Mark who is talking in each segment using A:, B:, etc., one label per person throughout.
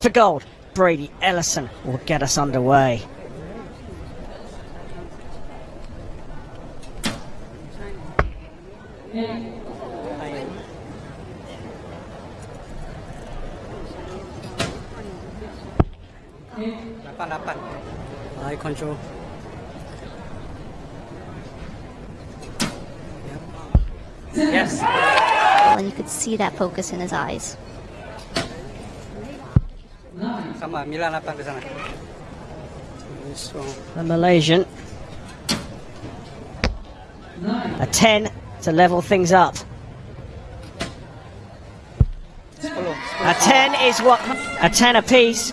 A: For gold, Brady Ellison will get us underway.
B: Lapan, lapan. Eye control. Yes.
C: and you could see that focus in his eyes.
B: Sama, Milan ke sana.
A: The Malaysian. A 10 to level things up. A 10 is what a 10 apiece.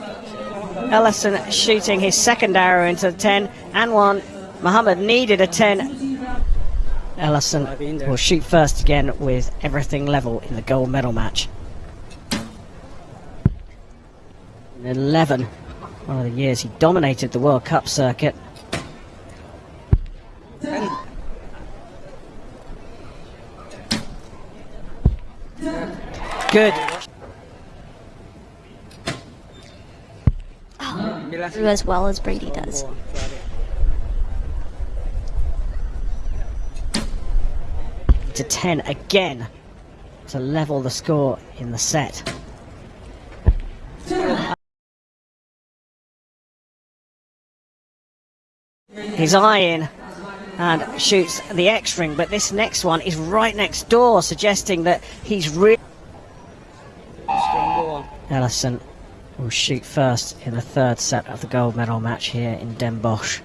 A: Ellison shooting his second arrow into the 10 and one. Mohamad needed a 10. Ellison will shoot first again with everything level in the gold medal match. 11, one of the years he dominated the World Cup circuit. Good.
B: Oh, Milan.
C: Threw as well as Brady does.
B: Oh,
A: to 10 again to level the score in the set. His eye in and shoots the X ring, but this next one is right next door, suggesting that he's really. Ellison will shoot first in the third set of the gold medal match here in Den Bosch.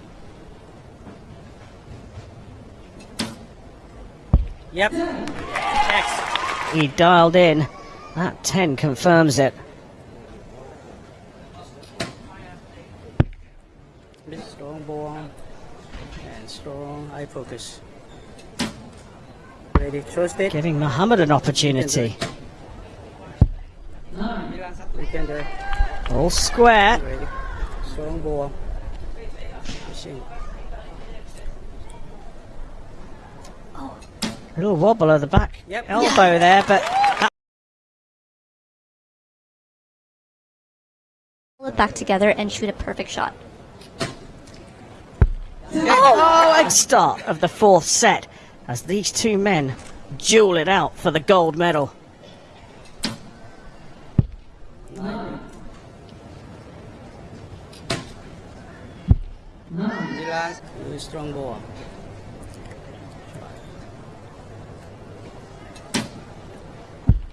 B: Yep. X.
A: He dialed in. That 10 confirms it.
B: Strong ball. And strong eye focus. Ready, trust it.
A: Giving Mohamad an opportunity.
B: Milan satu. Weekend there.
A: All square.
B: Ready. Strong ball. Pushing.
A: A little wobble of the back
B: Yep.
A: elbow there, but
C: Pull it back together and shoot a perfect shot.
A: Oh, a start of the fourth set as these two men duel it out for the gold medal.
B: Milan. Very strong ball.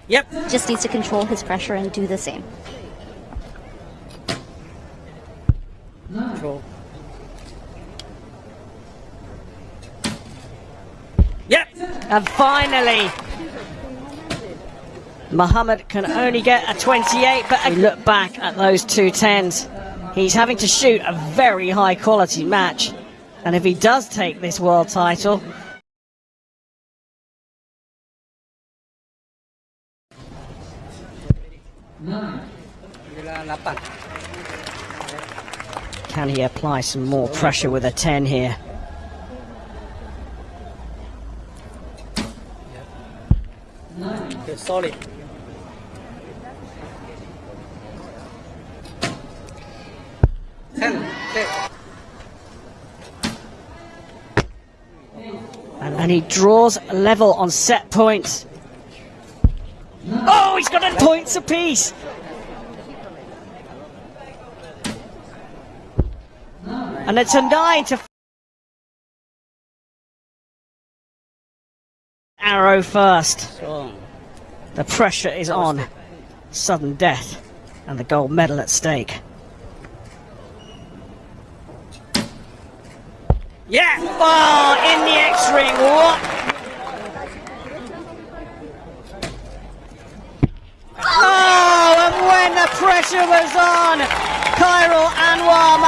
B: Yep.
C: Just needs to control his pressure and do the same.
B: Control. Yep.
A: And finally, Mohamad can only get a 28, but we look back at those two tens. He's having to shoot a very high quality match. And if he does take this world title, can he apply some more pressure with a 10 here?
B: Solid. Ten. Ten.
A: And, and he draws level on set points. Oh, he's got a points apiece. And it's a nine to arrow first. The pressure is on. Sudden death and the gold medal at stake.
B: Yeah.
A: Oh, in the X ring. What? Oh, and when the pressure was on, Khairul Anuar